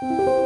Música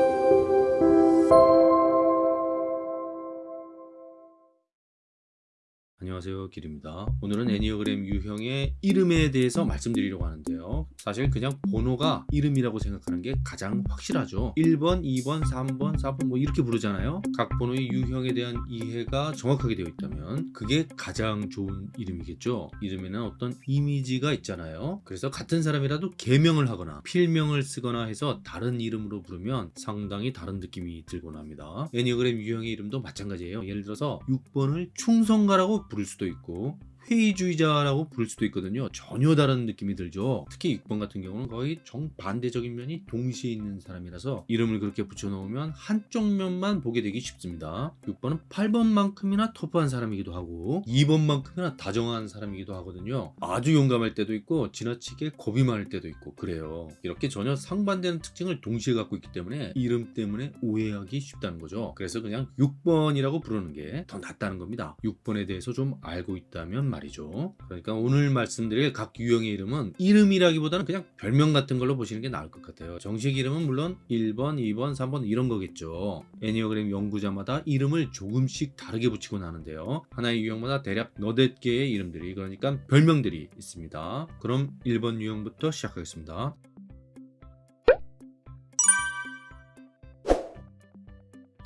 안녕하세요. 길입니다. 오늘은 애니어그램 유형의 이름에 대해서 말씀드리려고 하는데요. 사실 그냥 번호가 이름이라고 생각하는 게 가장 확실하죠. 1번 2번 3번 4번 뭐 이렇게 부르잖아요. 각 번호의 유형에 대한 이해가 정확하게 되어 있다면 그게 가장 좋은 이름이겠죠. 이름에는 어떤 이미지가 있잖아요. 그래서 같은 사람이라도 개명을 하거나 필명을 쓰거나 해서 다른 이름으로 부르면 상당히 다른 느낌이 들곤 합니다. 애니어그램 유형의 이름도 마찬가지예요. 예를 들어서 6번을 충성가라고 부를 수도 있고 회의주의자라고 부를 수도 있거든요. 전혀 다른 느낌이 들죠. 특히 6번 같은 경우는 거의 정반대적인 면이 동시에 있는 사람이라서 이름을 그렇게 붙여놓으면 한쪽 면만 보게 되기 쉽습니다. 6번은 8번만큼이나 터프한 사람이기도 하고 2번만큼이나 다정한 사람이기도 하거든요. 아주 용감할 때도 있고 지나치게 겁이 많을 때도 있고 그래요. 이렇게 전혀 상반되는 특징을 동시에 갖고 있기 때문에 이름 때문에 오해하기 쉽다는 거죠. 그래서 그냥 6번이라고 부르는 게 더 낫다는 겁니다. 6번에 대해서 좀 알고 있다면 말이죠. 그러니까 오늘 말씀드릴 각 유형의 이름은 이름이라기보다는 그냥 별명 같은 걸로 보시는 게 나을 것 같아요. 정식 이름은 물론 1번, 2번, 3번 이런 거겠죠. 애니어그램 연구자마다 이름을 조금씩 다르게 붙이곤 하는데요. 하나의 유형마다 대략 너댓 개의 이름들이 그러니까 별명들이 있습니다. 그럼 1번 유형부터 시작하겠습니다.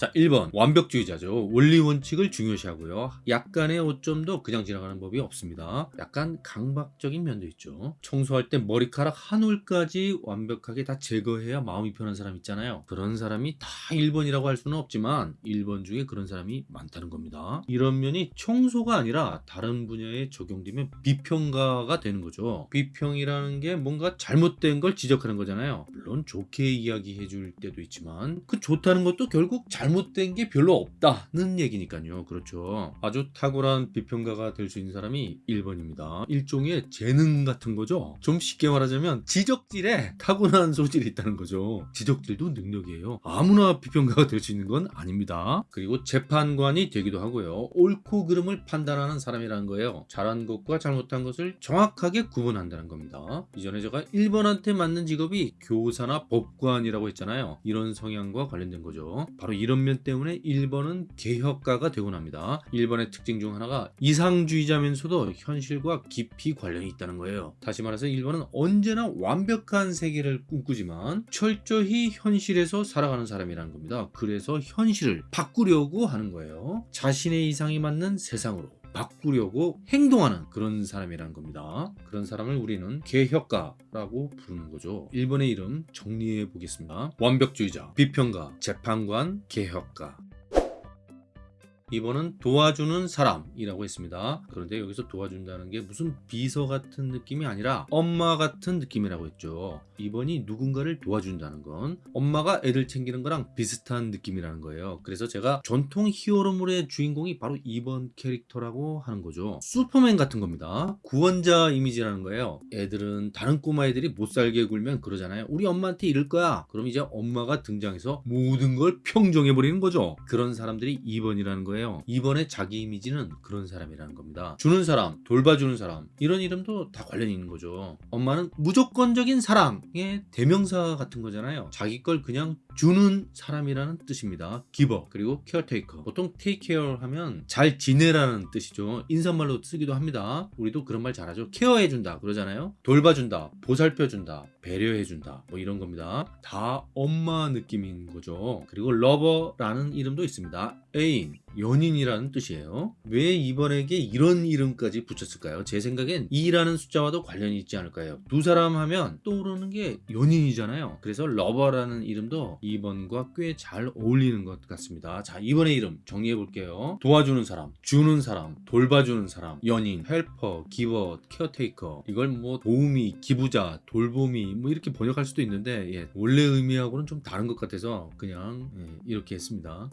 자 1번. 완벽주의자죠. 원리 원칙을 중요시하고요. 약간의 오점도 그냥 지나가는 법이 없습니다. 약간 강박적인 면도 있죠. 청소할 때 머리카락 한 올까지 완벽하게 다 제거해야 마음이 편한 사람 있잖아요. 그런 사람이 다 1번이라고 할 수는 없지만 1번 중에 그런 사람이 많다는 겁니다. 이런 면이 청소가 아니라 다른 분야에 적용되면 비평가가 되는 거죠. 비평이라는 게 뭔가 잘못된 걸 지적하는 거잖아요. 물론 좋게 이야기해 줄 때도 있지만 그 좋다는 것도 결국 잘못 잘못된 게 별로 없다는 얘기니까요. 그렇죠. 아주 탁월한 비평가가 될 수 있는 사람이 1번입니다. 일종의 재능 같은 거죠. 좀 쉽게 말하자면 지적질에 타고난 소질이 있다는 거죠. 지적질도 능력이에요. 아무나 비평가가 될 수 있는 건 아닙니다. 그리고 재판관이 되기도 하고요. 옳고 그름을 판단하는 사람이라는 거예요. 잘한 것과 잘못한 것을 정확하게 구분한다는 겁니다. 이전에 제가 1번한테 맞는 직업이 교사나 법관이라고 했잖아요. 이런 성향과 관련된 거죠. 바로 이런 면 때문에 1번은 개혁가가 되곤 합니다. 1번의 특징 중 하나가 이상주의자면서도 현실과 깊이 관련이 있다는 거예요. 다시 말해서 1번은 언제나 완벽한 세계를 꿈꾸지만 철저히 현실에서 살아가는 사람이라는 겁니다. 그래서 현실을 바꾸려고 하는 거예요. 자신의 이상이 맞는 세상으로 바꾸려고 행동하는 그런 사람이라는 겁니다. 그런 사람을 우리는 개혁가라고 부르는 거죠. 1번의 이름 정리해 보겠습니다. 완벽주의자, 비평가, 재판관, 개혁가 2번은 도와주는 사람이라고 했습니다. 그런데 여기서 도와준다는 게 무슨 비서 같은 느낌이 아니라 엄마 같은 느낌이라고 했죠. 2번이 누군가를 도와준다는 건 엄마가 애들 챙기는 거랑 비슷한 느낌이라는 거예요. 그래서 제가 전통 히어로물의 주인공이 바로 2번 캐릭터라고 하는 거죠. 슈퍼맨 같은 겁니다. 구원자 이미지라는 거예요. 애들은 다른 꼬마 애들이 못 살게 굴면 그러잖아요. 우리 엄마한테 이럴 거야. 그럼 이제 엄마가 등장해서 모든 걸 평정해버리는 거죠. 그런 사람들이 2번이라는 거예요. 거예요. 이번에 자기 이미지는 그런 사람이라는 겁니다. 주는 사람 돌봐주는 사람 이런 이름도 다 관련이 있는 거죠. 엄마는 무조건적인 사랑의 대명사 같은 거잖아요. 자기 걸 그냥 주는 사람이라는 뜻입니다. giver 그리고 caretaker 보통 take care 하면 잘 지내라는 뜻이죠. 인사말로 쓰기도 합니다. 우리도 그런 말 잘하죠. care해준다 그러잖아요. 돌봐준다 보살펴준다 배려해준다 뭐 이런 겁니다. 다 엄마 느낌인 거죠. 그리고 lover라는 이름도 있습니다 애인 연인이라는 뜻이에요. 왜 이번에게 이런 이름까지 붙였을까요? 제 생각엔 2라는 숫자와도 관련이 있지 않을까요? 두 사람 하면 떠오르는 게 연인이잖아요. 그래서 lover라는 이름도 2번과 꽤 잘 어울리는 것 같습니다. 자 2번의 이름 정리해 볼게요. 도와주는 사람 주는 사람 돌봐주는 사람 연인 helper giver caretaker 이걸 뭐 도우미 기부자 돌봄이 뭐 이렇게 번역할 수도 있는데 예, 원래 의미하고는 좀 다른 것 같아서 그냥 예, 이렇게 했습니다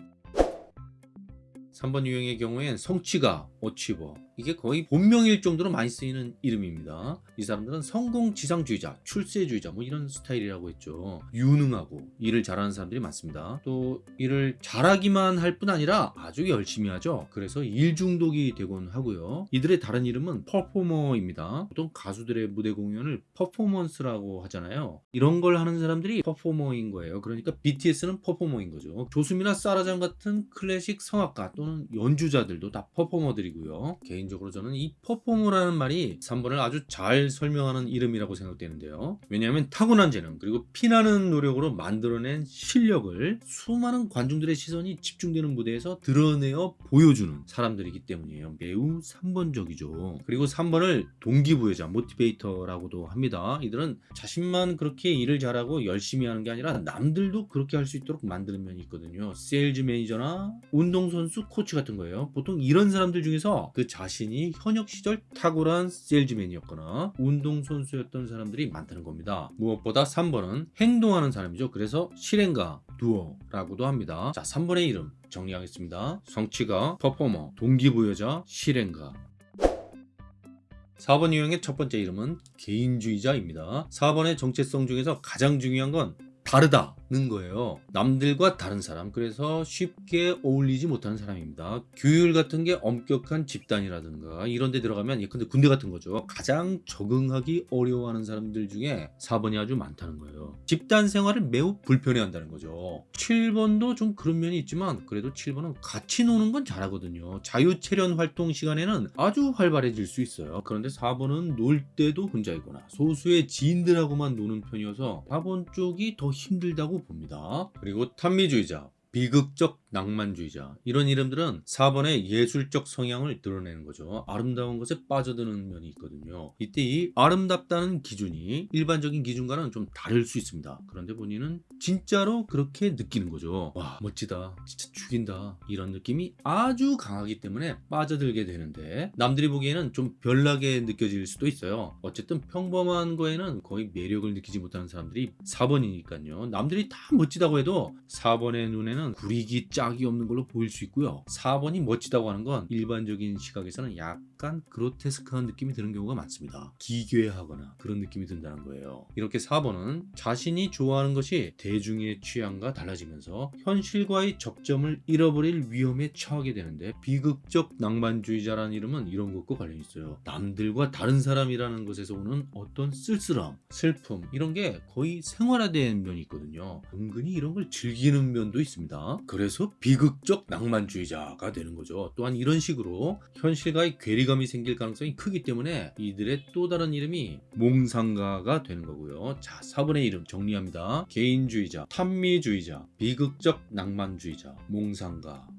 3번 유형의 경우엔 성취가 어치버 이게 거의 본명일 정도로 많이 쓰이는 이름입니다. 이 사람들은 성공 지상주의자, 출세주의자 뭐 이런 스타일이라고 했죠. 유능하고 일을 잘하는 사람들이 많습니다. 또 일을 잘하기만 할 뿐 아니라 아주 열심히 하죠. 그래서 일 중독이 되곤 하고요. 이들의 다른 이름은 퍼포머입니다. 보통 가수들의 무대 공연을 퍼포먼스라고 하잖아요. 이런 걸 하는 사람들이 퍼포머인 거예요. 그러니까 BTS는 퍼포머인 거죠. 조수미나 사라잔 같은 클래식 성악가 또는 연주자들도 다 performer들이고요. 개인 적으로 저는 이 퍼포머라는 말이 3번을 아주 잘 설명하는 이름이라고 생각되는데요. 왜냐하면 타고난 재능 그리고 피나는 노력으로 만들어낸 실력을 수많은 관중들의 시선이 집중되는 무대에서 드러내어 보여주는 사람들이기 때문이에요. 매우 3번적이죠. 그리고 3번을 동기부여자, motivator라고도 합니다. 이들은 자신만 그렇게 일을 잘하고 열심히 하는 게 아니라 남들도 그렇게 할 수 있도록 만드는 면이 있거든요. 세일즈 매니저나 운동선수 코치 같은 거예요. 보통 이런 사람들 중에서 그 자신 이 현역 시절 탁월한 세일즈맨이었거나 운동선수였던 사람들이 많다는 겁니다. 무엇보다 3번은 행동하는 사람이죠. 그래서 실행가, 두어라고도 합니다. 자, 3번의 이름 정리하겠습니다. 성취가, 퍼포머, 동기부여자, 실행가. 4번 유형의 첫 번째 이름은 개인주의자입니다. 4번의 정체성 중에서 가장 중요한 건 다르다 는 거예요. 남들과 다른 사람. 그래서 쉽게 어울리지 못하는 사람입니다. 규율 같은 게 엄격한 집단이라든가 이런 데 들어가면 예컨대 군대 같은 거죠. 가장 적응하기 어려워하는 사람들 중에 4번이 아주 많다는 거예요. 집단 생활을 매우 불편해 한다는 거죠. 7번도 좀 그런 면이 있지만 그래도 7번은 같이 노는 건 잘하거든요. 자유체련 활동 시간에는 아주 활발해질 수 있어요. 그런데 4번은 놀 때도 혼자이거나 소수의 지인들하고만 노는 편이어서 4번 쪽이 더 힘들다고 봅니다. 그리고 탄미주의자, 비극적 낭만주의자 이런 이름들은 4번의 예술적 성향을 드러내는 거죠. 아름다운 것에 빠져드는 면이 있거든요. 이때 이 아름답다는 기준이 일반적인 기준과는 좀 다를 수 있습니다. 그런데 본인은 진짜로 그렇게 느끼는 거죠. 와 멋지다 진짜 죽인다 이런 느낌이 아주 강하기 때문에 빠져들게 되는데 남들이 보기에는 좀 별나게 느껴질 수도 있어요. 어쨌든 평범한 거에는 거의 매력을 느끼지 못하는 사람들이 4번이니까요. 남들이 다 멋지다고 해도 4번의 눈에는 구리기 짝이 없는 걸로 보일 수 있고요. 4번이 멋지다고 하는 건 일반적인 시각에서는 약간 그로테스크한 느낌이 드는 경우가 많습니다. 기괴하거나 그런 느낌이 든다는 거예요. 이렇게 4번은 자신이 좋아하는 것이 대중의 취향과 달라지면서 현실과의 접점을 잃어버릴 위험에 처하게 되는데 비극적 낭만주의자라는 이름은 이런 것과 관련이 있어요. 남들과 다른 사람이라는 것에서 오는 어떤 쓸쓸함, 슬픔 이런 게 거의 생활화된 면이 있거든요. 은근히 이런 걸 즐기는 면도 있습니다. 그래서 비극적 낭만주의자가 되는 거죠. 또한 이런 식으로 현실과의 괴리감이 생길 가능성이 크기 때문에 이들의 또 다른 이름이 몽상가가 되는 거고요. 자, 4번의 이름 정리합니다. 개인주의자, 탐미주의자, 비극적 낭만주의자, 몽상가.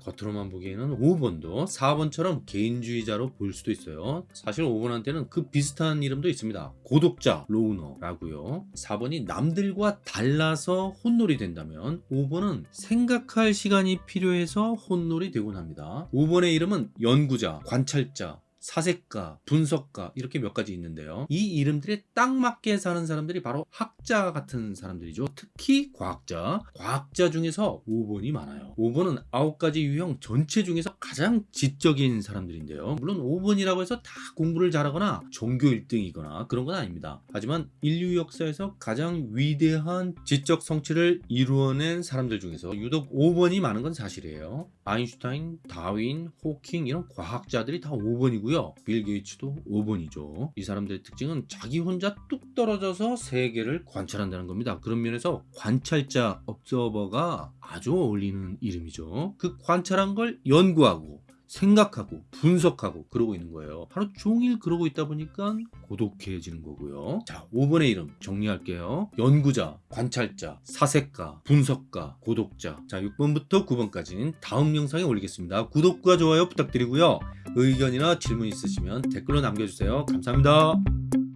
겉으로만 보기에는 5번도 4번처럼 개인주의자로 보일 수도 있어요. 사실 5번한테는 그 비슷한 이름도 있습니다. 고독자, 로우너라고요. 4번이 남들과 달라서 혼놀이 된다면 5번은 생각할 시간이 필요해서 혼놀이 되곤 합니다. 5번의 이름은 연구자, 관찰자, 사색가, 분석가 이렇게 몇 가지 있는데요. 이 이름들에 딱 맞게 사는 사람들이 바로 학자 같은 사람들이죠. 특히 과학자. 과학자 중에서 5번이 많아요. 5번은 9가지 유형 전체 중에서 가장 지적인 사람들인데요. 물론 5번이라고 해서 다 공부를 잘하거나 종교 1등이거나 그런 건 아닙니다. 하지만 인류 역사에서 가장 위대한 지적 성취를 이루어낸 사람들 중에서 유독 5번이 많은 건 사실이에요. 아인슈타인, 다윈, 호킹 이런 과학자들이 다 5번이고 요. 빌 게이츠도 5번이죠. 이 사람들의 특징은 자기 혼자 뚝 떨어져서 세계를 관찰한다는 겁니다. 그런 면에서 관찰자, 업서버가 아주 어울리는 이름이죠. 그 관찰한 걸 연구하고 생각하고 분석하고 그러고 있는 거예요. 하루 종일 그러고 있다 보니까 고독해지는 거고요. 자, 5번의 이름 정리할게요. 연구자, 관찰자, 사색가, 분석가, 고독자. 자, 6번부터 9번까지는 다음 영상에 올리겠습니다. 구독과 좋아요 부탁드리고요. 의견이나 질문 있으시면 댓글로 남겨주세요. 감사합니다.